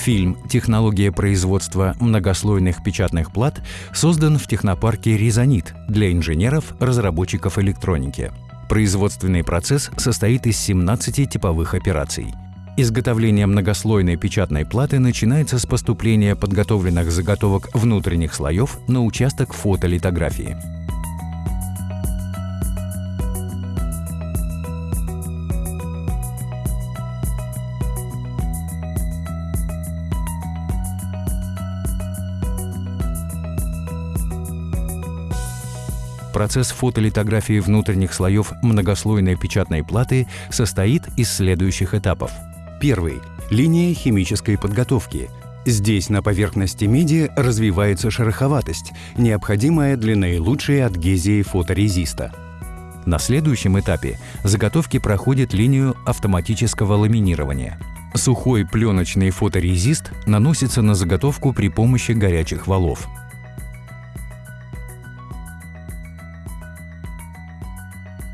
Фильм «Технология производства многослойных печатных плат» создан в технопарке «Резонит» для инженеров, разработчиков электроники. Производственный процесс состоит из 17 типовых операций. Изготовление многослойной печатной платы начинается с поступления подготовленных заготовок внутренних слоев на участок фотолитографии. Процесс фотолитографии внутренних слоев многослойной печатной платы состоит из следующих этапов. Первый – линия химической подготовки. Здесь на поверхности меди развивается шероховатость, необходимая для наилучшей адгезии фоторезиста. На следующем этапе заготовки проходят линию автоматического ламинирования. Сухой пленочный фоторезист наносится на заготовку при помощи горячих валов.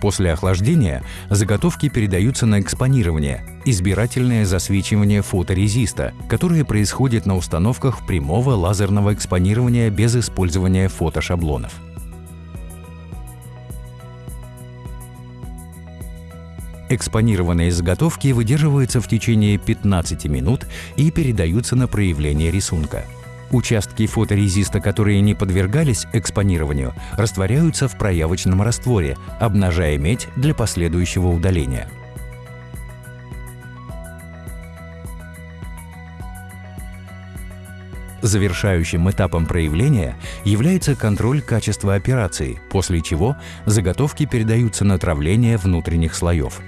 После охлаждения заготовки передаются на экспонирование, избирательное засвечивание фоторезиста, которое происходит на установках прямого лазерного экспонирования без использования фотошаблонов. Экспонированные заготовки выдерживаются в течение 15 минут и передаются на проявление рисунка. Участки фоторезиста, которые не подвергались экспонированию, растворяются в проявочном растворе, обнажая медь для последующего удаления. Завершающим этапом проявления является контроль качества операции, после чего заготовки передаются на травление внутренних слоев.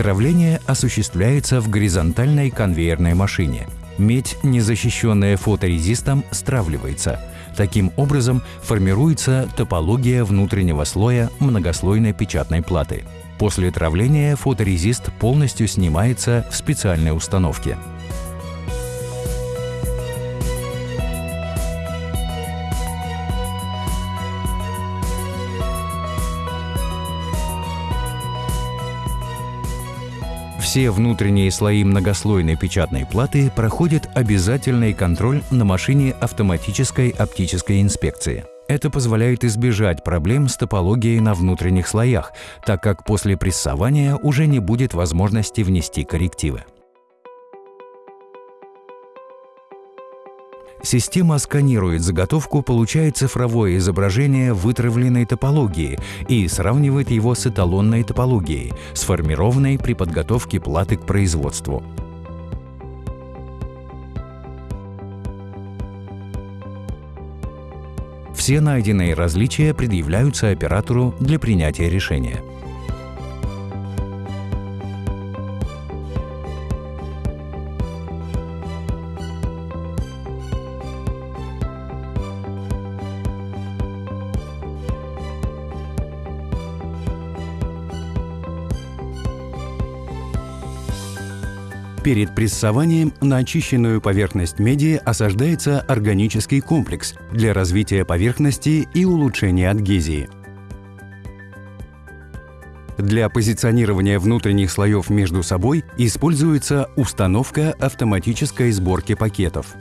Травление осуществляется в горизонтальной конвейерной машине. Медь, не защищенная фоторезистом, стравливается. Таким образом формируется топология внутреннего слоя многослойной печатной платы. После травления фоторезист полностью снимается в специальной установке. Все внутренние слои многослойной печатной платы проходят обязательный контроль на машине автоматической оптической инспекции. Это позволяет избежать проблем с топологией на внутренних слоях, так как после прессования уже не будет возможности внести коррективы. Система сканирует заготовку, получая цифровое изображение вытравленной топологии и сравнивает его с эталонной топологией, сформированной при подготовке платы к производству. Все найденные различия предъявляются оператору для принятия решения. Перед прессованием на очищенную поверхность меди осаждается органический комплекс для развития поверхности и улучшения адгезии. Для позиционирования внутренних слоев между собой используется установка автоматической сборки пакетов.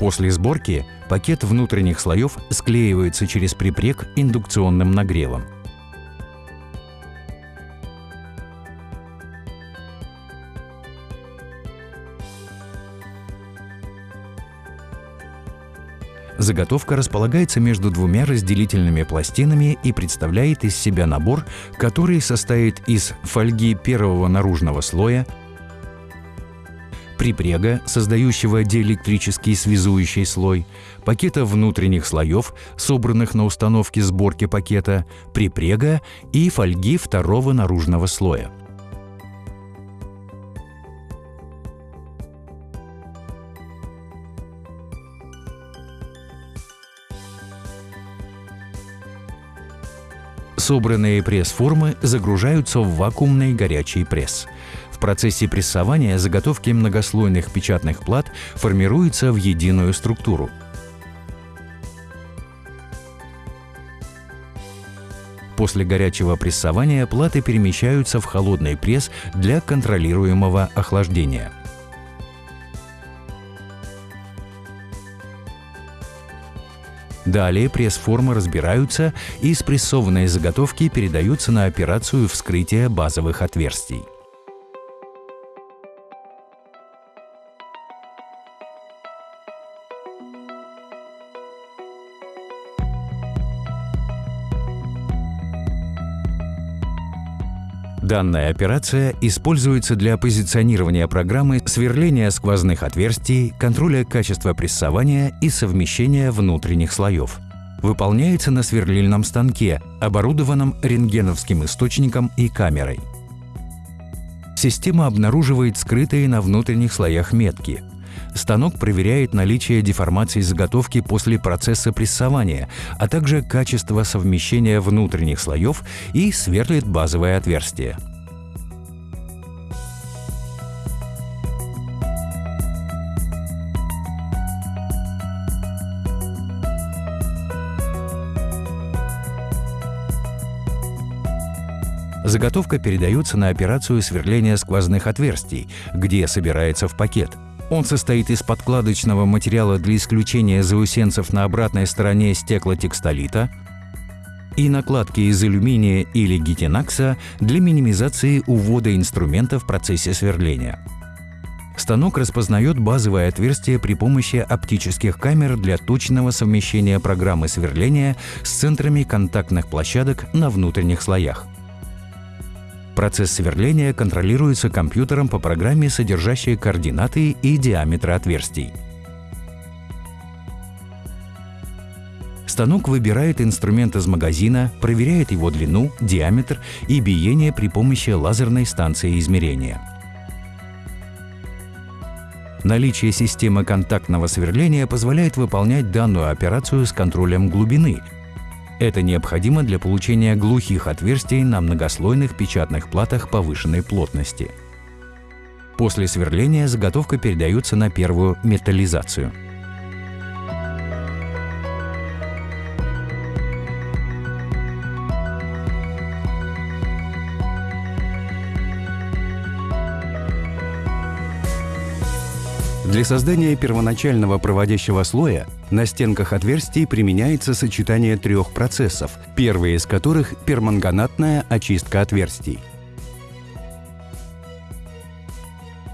После сборки пакет внутренних слоев склеивается через припрек индукционным нагревом. Заготовка располагается между двумя разделительными пластинами и представляет из себя набор, который состоит из фольги первого наружного слоя, припрега, создающего диэлектрический связующий слой, пакета внутренних слоев, собранных на установке сборки пакета, припрега и фольги второго наружного слоя. Собранные пресс-формы загружаются в вакуумный горячий пресс. В процессе прессования заготовки многослойных печатных плат формируются в единую структуру. После горячего прессования платы перемещаются в холодный пресс для контролируемого охлаждения. Далее пресс-формы разбираются и спрессованные заготовки передаются на операцию вскрытия базовых отверстий. Данная операция используется для позиционирования программы сверления сквозных отверстий, контроля качества прессования и совмещения внутренних слоев. Выполняется на сверлильном станке, оборудованном рентгеновским источником и камерой. Система обнаруживает скрытые на внутренних слоях метки, Станок проверяет наличие деформации заготовки после процесса прессования, а также качество совмещения внутренних слоев и сверлит базовое отверстие. Заготовка передается на операцию сверления сквозных отверстий, где собирается в пакет – он состоит из подкладочного материала для исключения заусенцев на обратной стороне стеклотекстолита и накладки из алюминия или гитинакса для минимизации увода инструмента в процессе сверления. Станок распознает базовое отверстие при помощи оптических камер для точного совмещения программы сверления с центрами контактных площадок на внутренних слоях. Процесс сверления контролируется компьютером по программе, содержащей координаты и диаметры отверстий. Станок выбирает инструмент из магазина, проверяет его длину, диаметр и биение при помощи лазерной станции измерения. Наличие системы контактного сверления позволяет выполнять данную операцию с контролем глубины – это необходимо для получения глухих отверстий на многослойных печатных платах повышенной плотности. После сверления заготовка передается на первую металлизацию – Для создания первоначального проводящего слоя на стенках отверстий применяется сочетание трех процессов, первый из которых – перманганатная очистка отверстий.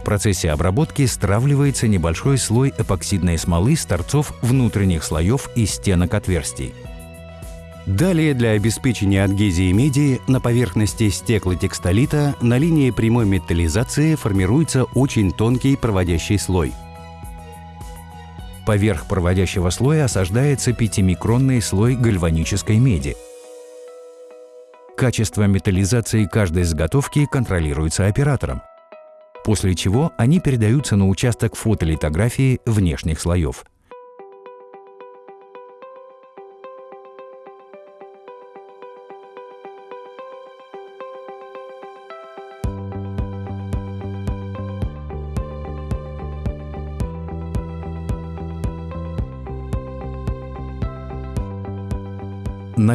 В процессе обработки стравливается небольшой слой эпоксидной смолы с торцов внутренних слоев и стенок отверстий. Далее для обеспечения адгезии меди на поверхности стеклотекстолита на линии прямой металлизации формируется очень тонкий проводящий слой – Поверх проводящего слоя осаждается 5-микронный слой гальванической меди. Качество металлизации каждой заготовки контролируется оператором, после чего они передаются на участок фотолитографии внешних слоев –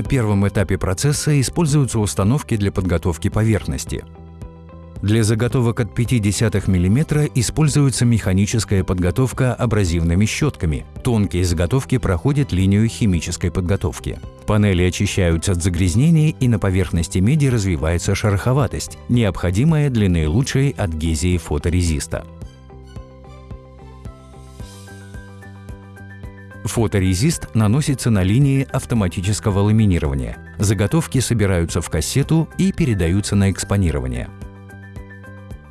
На первом этапе процесса используются установки для подготовки поверхности. Для заготовок от 0,5 мм используется механическая подготовка абразивными щетками. Тонкие заготовки проходят линию химической подготовки. Панели очищаются от загрязнений и на поверхности меди развивается шероховатость, необходимая для наилучшей адгезии фоторезиста. Фоторезист наносится на линии автоматического ламинирования. Заготовки собираются в кассету и передаются на экспонирование.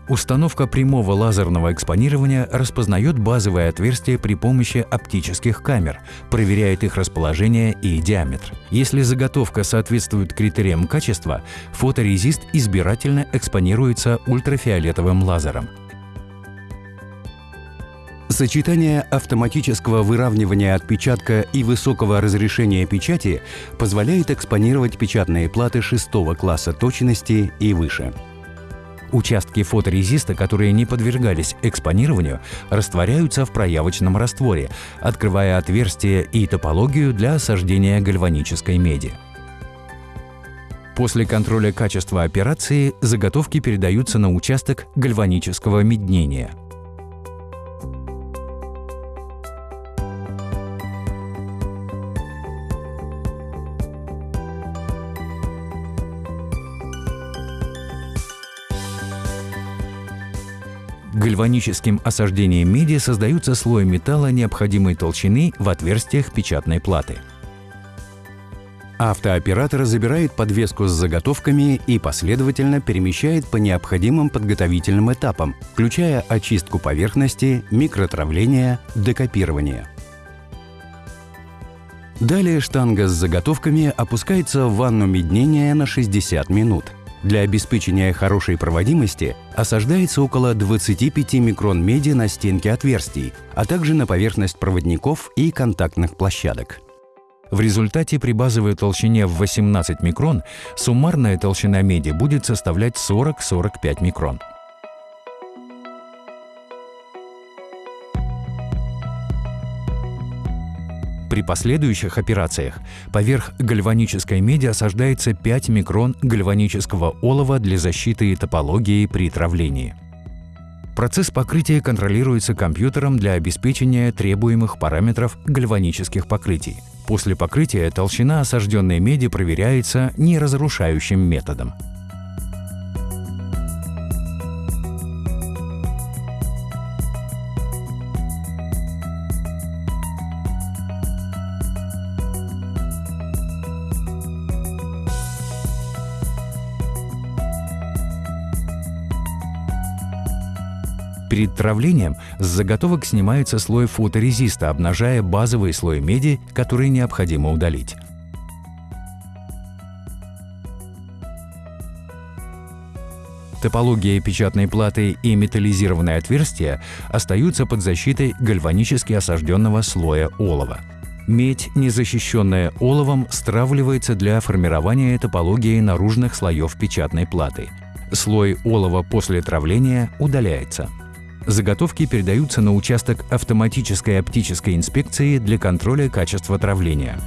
Установка прямого лазерного экспонирования распознает базовые отверстия при помощи оптических камер, проверяет их расположение и диаметр. Если заготовка соответствует критериям качества, фоторезист избирательно экспонируется ультрафиолетовым лазером. Сочетание автоматического выравнивания отпечатка и высокого разрешения печати позволяет экспонировать печатные платы шестого класса точности и выше. Участки фоторезиста, которые не подвергались экспонированию, растворяются в проявочном растворе, открывая отверстия и топологию для осаждения гальванической меди. После контроля качества операции заготовки передаются на участок гальванического меднения – Гальваническим осаждением меди создаются слои металла необходимой толщины в отверстиях печатной платы. Автооператор забирает подвеску с заготовками и последовательно перемещает по необходимым подготовительным этапам, включая очистку поверхности, микротравление, декопирование. Далее штанга с заготовками опускается в ванну меднения на 60 минут – для обеспечения хорошей проводимости осаждается около 25 микрон меди на стенке отверстий, а также на поверхность проводников и контактных площадок. В результате при базовой толщине в 18 микрон суммарная толщина меди будет составлять 40-45 микрон. При последующих операциях поверх гальванической меди осаждается 5 микрон гальванического олова для защиты и топологии при травлении. Процесс покрытия контролируется компьютером для обеспечения требуемых параметров гальванических покрытий. После покрытия толщина осажденной меди проверяется неразрушающим методом. Перед травлением с заготовок снимается слой фоторезиста, обнажая базовый слой меди, который необходимо удалить. Топология печатной платы и металлизированные отверстия остаются под защитой гальванически осажденного слоя олова. Медь, не защищенная оловом, стравливается для формирования топологии наружных слоев печатной платы. Слой олова после травления удаляется. Заготовки передаются на участок автоматической оптической инспекции для контроля качества травления.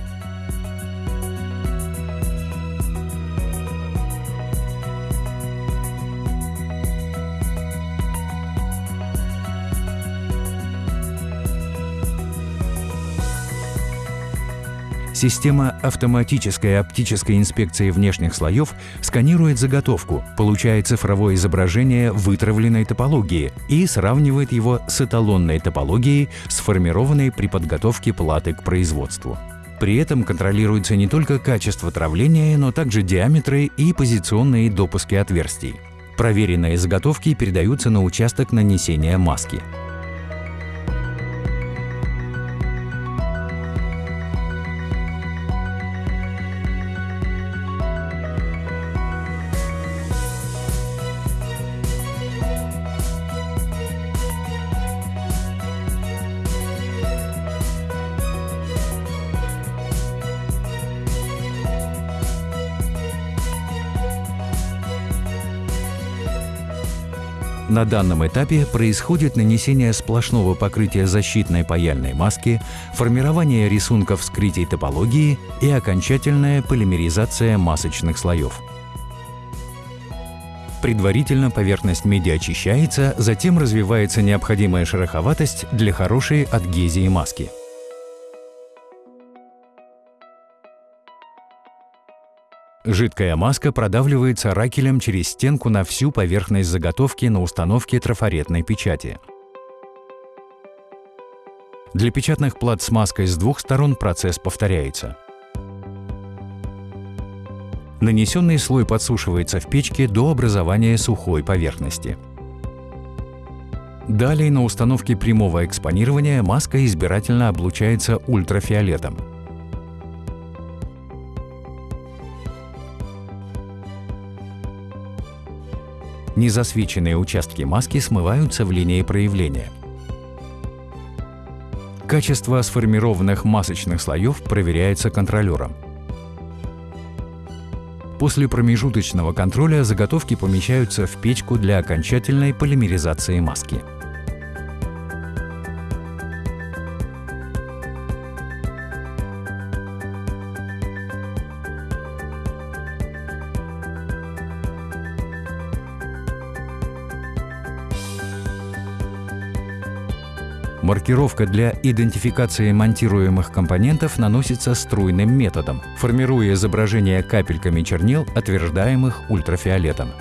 Система автоматической оптической инспекции внешних слоев сканирует заготовку, получает цифровое изображение вытравленной топологии и сравнивает его с эталонной топологией, сформированной при подготовке платы к производству. При этом контролируется не только качество травления, но также диаметры и позиционные допуски отверстий. Проверенные заготовки передаются на участок нанесения маски. На данном этапе происходит нанесение сплошного покрытия защитной паяльной маски, формирование рисунков скрытий топологии и окончательная полимеризация масочных слоев. Предварительно поверхность меди очищается, затем развивается необходимая шероховатость для хорошей адгезии маски. Жидкая маска продавливается ракелем через стенку на всю поверхность заготовки на установке трафаретной печати. Для печатных плат с маской с двух сторон процесс повторяется. Нанесенный слой подсушивается в печке до образования сухой поверхности. Далее на установке прямого экспонирования маска избирательно облучается ультрафиолетом. Незасвеченные участки маски смываются в линии проявления. Качество сформированных масочных слоев проверяется контролером. После промежуточного контроля заготовки помещаются в печку для окончательной полимеризации маски. Маркировка для идентификации монтируемых компонентов наносится струйным методом, формируя изображение капельками чернил, отверждаемых ультрафиолетом.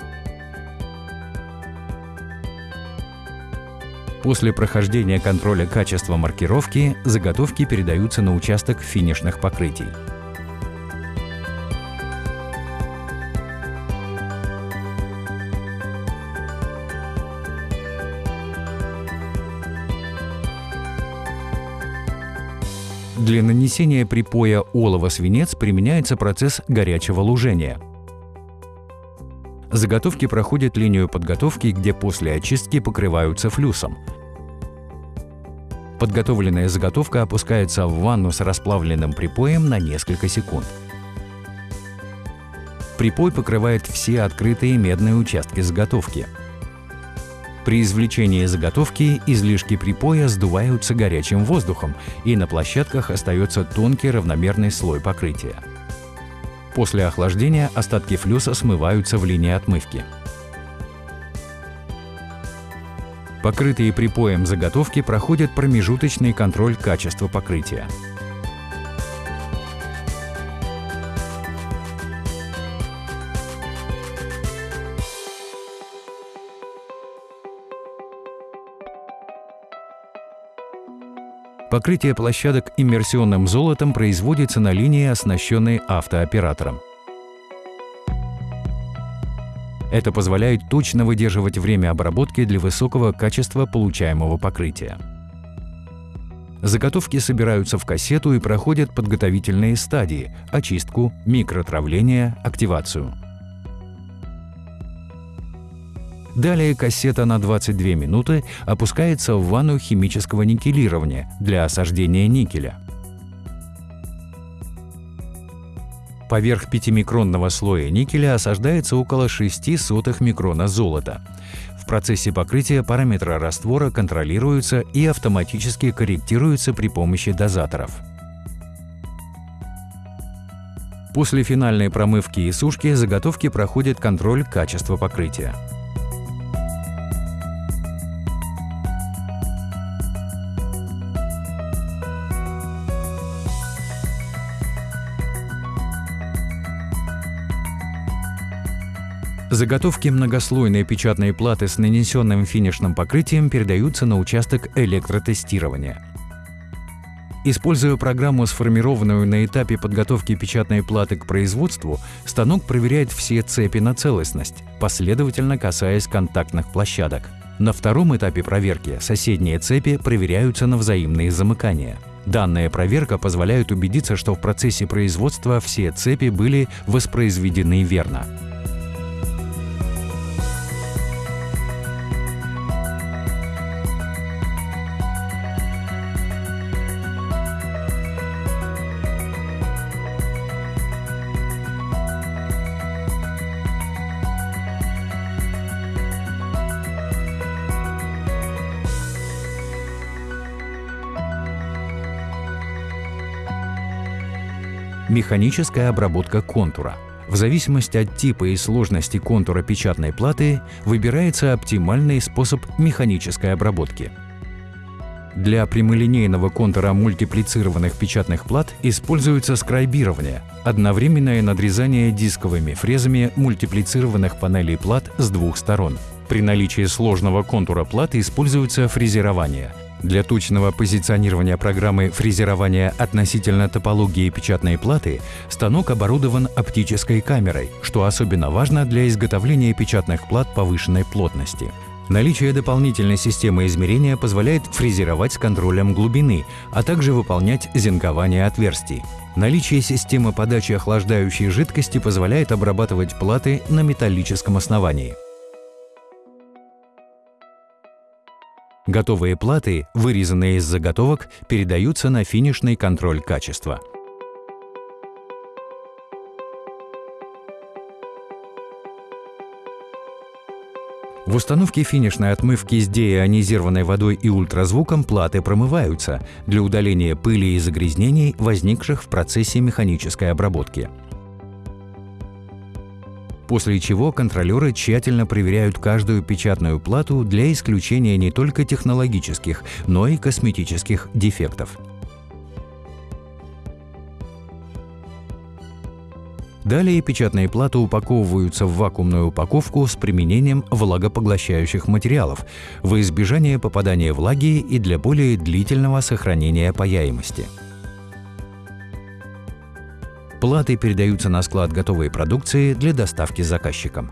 После прохождения контроля качества маркировки заготовки передаются на участок финишных покрытий. Для нанесения припоя олово-свинец применяется процесс горячего лужения. Заготовки проходят линию подготовки, где после очистки покрываются флюсом. Подготовленная заготовка опускается в ванну с расплавленным припоем на несколько секунд. Припой покрывает все открытые медные участки заготовки. При извлечении заготовки излишки припоя сдуваются горячим воздухом, и на площадках остается тонкий равномерный слой покрытия. После охлаждения остатки флюса смываются в линии отмывки. Покрытые припоем заготовки проходят промежуточный контроль качества покрытия. Покрытие площадок иммерсионным золотом производится на линии, оснащенной автооператором. Это позволяет точно выдерживать время обработки для высокого качества получаемого покрытия. Заготовки собираются в кассету и проходят подготовительные стадии – очистку, микротравление, активацию. Далее кассета на 22 минуты опускается в ванну химического никелирования для осаждения никеля. Поверх 5-микронного слоя никеля осаждается около 6 сотых микрона золота. В процессе покрытия параметры раствора контролируются и автоматически корректируются при помощи дозаторов. После финальной промывки и сушки заготовки проходят контроль качества покрытия. Заготовки многослойной печатной платы с нанесенным финишным покрытием передаются на участок электротестирования. Используя программу, сформированную на этапе подготовки печатной платы к производству, станок проверяет все цепи на целостность, последовательно касаясь контактных площадок. На втором этапе проверки соседние цепи проверяются на взаимные замыкания. Данная проверка позволяет убедиться, что в процессе производства все цепи были воспроизведены верно. Механическая обработка контура. В зависимости от типа и сложности контура печатной платы выбирается оптимальный способ механической обработки. Для прямолинейного контура мультиплицированных печатных плат используется скрайбирование – одновременное надрезание дисковыми фрезами мультиплицированных панелей плат с двух сторон. При наличии сложного контура платы используется фрезерование – для точного позиционирования программы фрезерования относительно топологии печатной платы станок оборудован оптической камерой, что особенно важно для изготовления печатных плат повышенной плотности. Наличие дополнительной системы измерения позволяет фрезеровать с контролем глубины, а также выполнять зинкование отверстий. Наличие системы подачи охлаждающей жидкости позволяет обрабатывать платы на металлическом основании. Готовые платы, вырезанные из заготовок, передаются на финишный контроль качества. В установке финишной отмывки с деионизированной водой и ультразвуком платы промываются для удаления пыли и загрязнений, возникших в процессе механической обработки после чего контролеры тщательно проверяют каждую печатную плату для исключения не только технологических, но и косметических дефектов. Далее печатные платы упаковываются в вакуумную упаковку с применением влагопоглощающих материалов во избежание попадания влаги и для более длительного сохранения паяемости. Платы передаются на склад готовой продукции для доставки заказчикам.